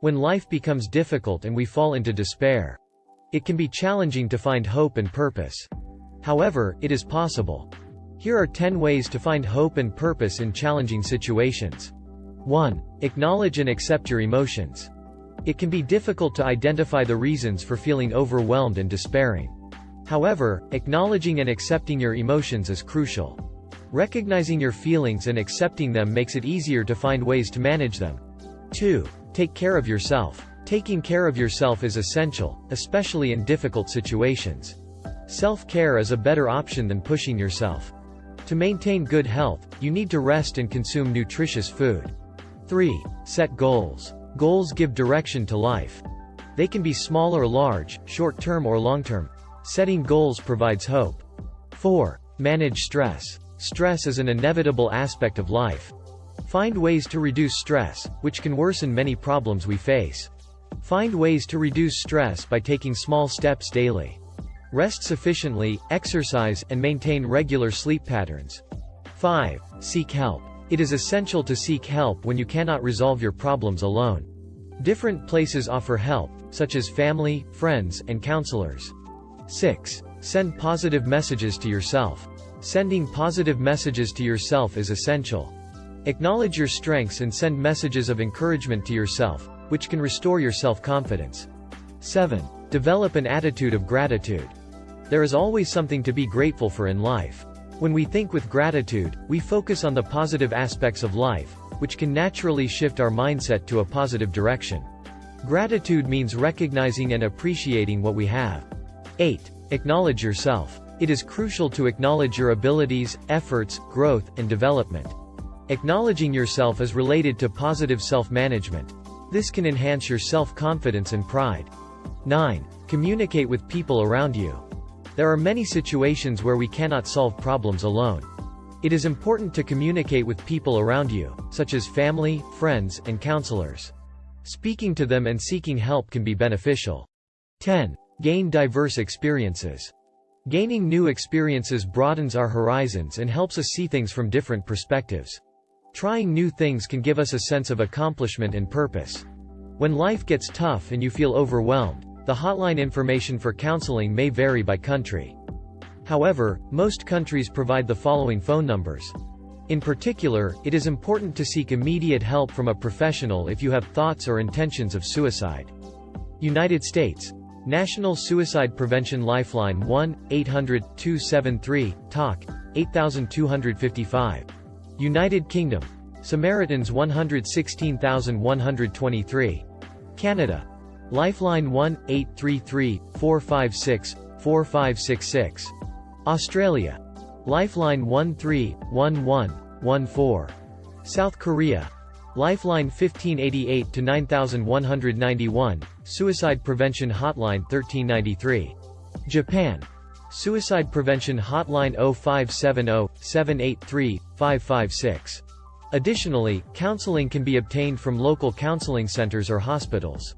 When life becomes difficult and we fall into despair, it can be challenging to find hope and purpose. However, it is possible. Here are 10 ways to find hope and purpose in challenging situations. 1. Acknowledge and accept your emotions. It can be difficult to identify the reasons for feeling overwhelmed and despairing. However, acknowledging and accepting your emotions is crucial. Recognizing your feelings and accepting them makes it easier to find ways to manage them. 2. Take care of yourself. Taking care of yourself is essential, especially in difficult situations. Self-care is a better option than pushing yourself. To maintain good health, you need to rest and consume nutritious food. 3. Set goals. Goals give direction to life. They can be small or large, short-term or long-term. Setting goals provides hope. 4. Manage stress. Stress is an inevitable aspect of life. Find ways to reduce stress, which can worsen many problems we face. Find ways to reduce stress by taking small steps daily. Rest sufficiently, exercise, and maintain regular sleep patterns. 5. Seek help. It is essential to seek help when you cannot resolve your problems alone. Different places offer help, such as family, friends, and counselors. 6. Send positive messages to yourself. Sending positive messages to yourself is essential. Acknowledge your strengths and send messages of encouragement to yourself, which can restore your self-confidence. 7. Develop an attitude of gratitude. There is always something to be grateful for in life. When we think with gratitude, we focus on the positive aspects of life, which can naturally shift our mindset to a positive direction. Gratitude means recognizing and appreciating what we have. 8. Acknowledge yourself. It is crucial to acknowledge your abilities, efforts, growth, and development. Acknowledging yourself is related to positive self-management. This can enhance your self-confidence and pride. 9. Communicate with people around you. There are many situations where we cannot solve problems alone. It is important to communicate with people around you, such as family, friends, and counselors. Speaking to them and seeking help can be beneficial. 10. Gain diverse experiences. Gaining new experiences broadens our horizons and helps us see things from different perspectives. Trying new things can give us a sense of accomplishment and purpose. When life gets tough and you feel overwhelmed, the hotline information for counseling may vary by country. However, most countries provide the following phone numbers. In particular, it is important to seek immediate help from a professional if you have thoughts or intentions of suicide. United States, National Suicide Prevention Lifeline 1-800-273-TALK, 8255. United Kingdom. Samaritans 116123. Canada. Lifeline 1-833-456-4566. Australia. Lifeline 131114. South Korea. Lifeline 1588 to 9191, Suicide Prevention Hotline 1393. Japan. Suicide Prevention Hotline 0570-783-556. Additionally, counseling can be obtained from local counseling centers or hospitals.